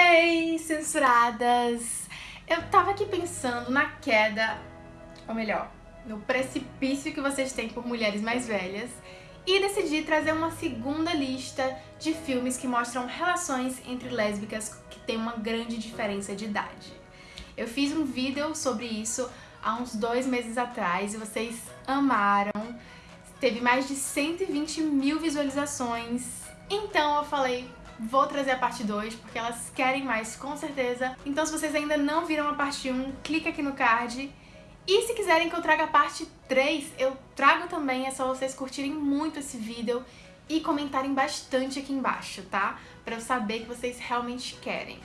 Hey, censuradas! Eu tava aqui pensando na queda, ou melhor, no precipício que vocês têm por mulheres mais velhas e decidi trazer uma segunda lista de filmes que mostram relações entre lésbicas que têm uma grande diferença de idade. Eu fiz um vídeo sobre isso há uns dois meses atrás e vocês amaram. Teve mais de 120 mil visualizações. Então eu falei, vou trazer a parte 2, porque elas querem mais, com certeza. Então se vocês ainda não viram a parte 1, clica aqui no card. E se quiserem que eu traga a parte 3, eu trago também, é só vocês curtirem muito esse vídeo e comentarem bastante aqui embaixo, tá? Pra eu saber que vocês realmente querem.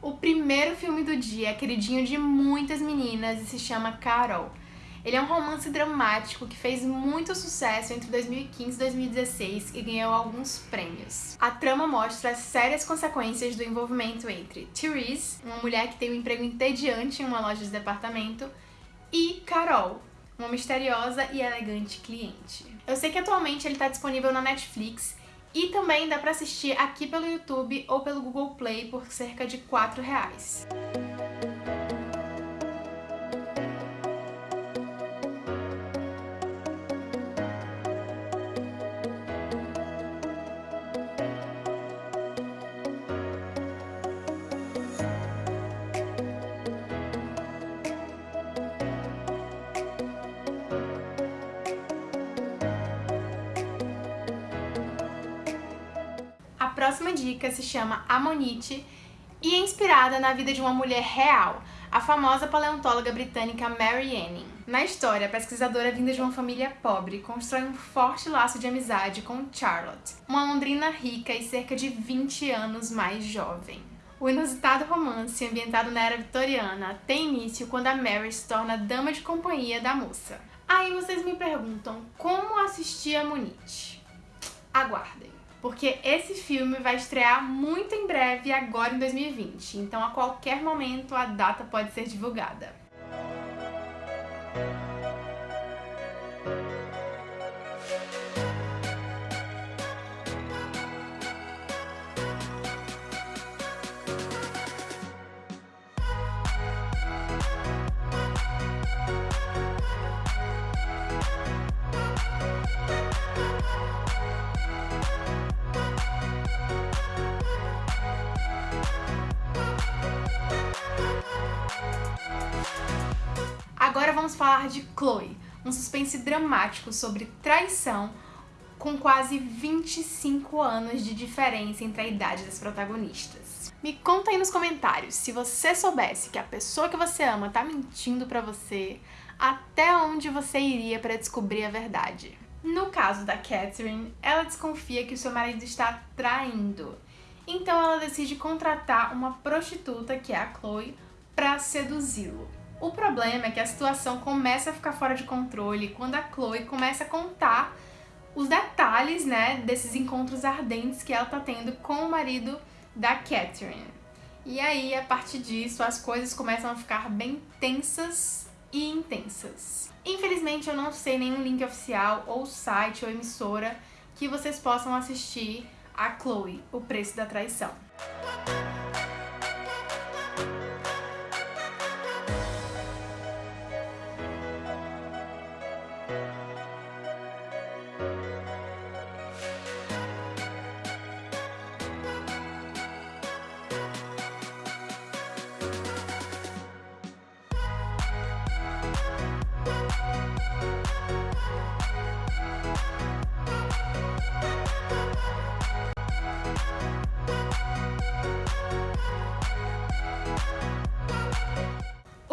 O primeiro filme do dia é queridinho de muitas meninas e se chama Carol. Ele é um romance dramático que fez muito sucesso entre 2015 e 2016 e ganhou alguns prêmios. A trama mostra as sérias consequências do envolvimento entre Therese, uma mulher que tem um emprego entediante em uma loja de departamento, e Carol, uma misteriosa e elegante cliente. Eu sei que atualmente ele está disponível na Netflix e também dá para assistir aqui pelo YouTube ou pelo Google Play por cerca de 4 reais. Próxima dica se chama Amonite e é inspirada na vida de uma mulher real, a famosa paleontóloga britânica Mary Anning. Na história, a pesquisadora vinda de uma família pobre constrói um forte laço de amizade com Charlotte, uma londrina rica e cerca de 20 anos mais jovem. O inusitado romance, ambientado na era vitoriana, tem início quando a Mary se torna dama de companhia da moça. Aí vocês me perguntam, como assistir a? Aguardem porque esse filme vai estrear muito em breve, agora em 2020, então a qualquer momento a data pode ser divulgada. Agora vamos falar de Chloe, um suspense dramático sobre traição com quase 25 anos de diferença entre a idade das protagonistas. Me conta aí nos comentários se você soubesse que a pessoa que você ama tá mentindo pra você, até onde você iria para descobrir a verdade. No caso da Catherine, ela desconfia que o seu marido está traindo, então ela decide contratar uma prostituta, que é a Chloe, para seduzi-lo. O problema é que a situação começa a ficar fora de controle quando a Chloe começa a contar os detalhes, né, desses encontros ardentes que ela tá tendo com o marido da Catherine. E aí, a partir disso, as coisas começam a ficar bem tensas e intensas. Infelizmente, eu não sei nenhum link oficial, ou site, ou emissora que vocês possam assistir a Chloe, O Preço da Traição.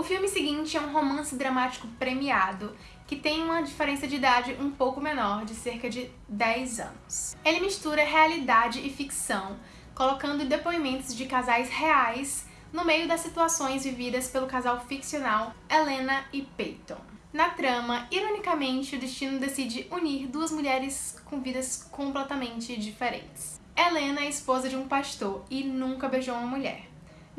Filme seguinte é um romance dramático premiado, que tem uma diferença de idade um pouco menor, de cerca de 10 anos. Ele mistura realidade e ficção, colocando depoimentos de casais reais no meio das situações vividas pelo casal ficcional Helena e Peyton. Na trama, ironicamente, o destino decide unir duas mulheres com vidas completamente diferentes. Helena é esposa de um pastor e nunca beijou uma mulher.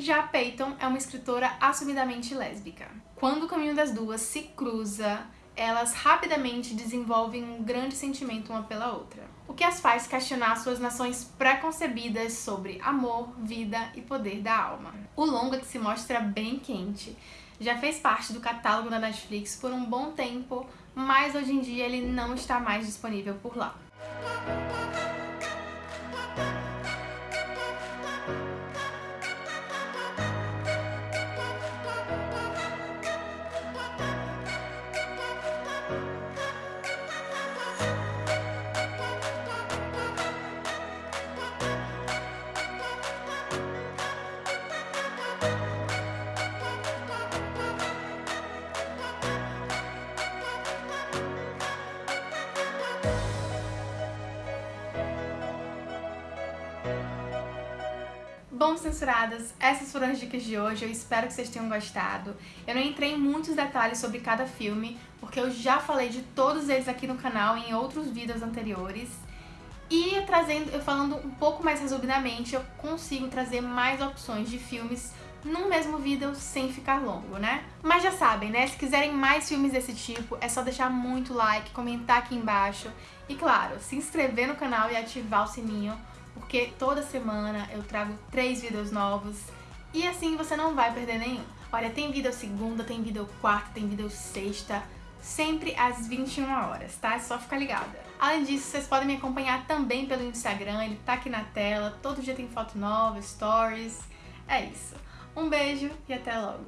Já Peyton é uma escritora assumidamente lésbica. Quando o caminho das duas se cruza, elas rapidamente desenvolvem um grande sentimento uma pela outra. O que as faz questionar suas nações preconcebidas sobre amor, vida e poder da alma. O longa, que se mostra bem quente, já fez parte do catálogo da Netflix por um bom tempo, mas hoje em dia ele não está mais disponível por lá. Bom, censuradas, essas foram as dicas de hoje, eu espero que vocês tenham gostado. Eu não entrei em muitos detalhes sobre cada filme, porque eu já falei de todos eles aqui no canal em outros vídeos anteriores. E trazendo, eu falando um pouco mais resumidamente, eu consigo trazer mais opções de filmes num mesmo vídeo sem ficar longo, né? Mas já sabem, né? Se quiserem mais filmes desse tipo, é só deixar muito like, comentar aqui embaixo e, claro, se inscrever no canal e ativar o sininho porque toda semana eu trago três vídeos novos e assim você não vai perder nenhum. Olha, tem vídeo segunda, tem vídeo quarta, tem vídeo sexta, sempre às 21 horas, tá? É só ficar ligada. Além disso, vocês podem me acompanhar também pelo Instagram, ele tá aqui na tela, todo dia tem foto nova, stories. É isso. Um beijo e até logo.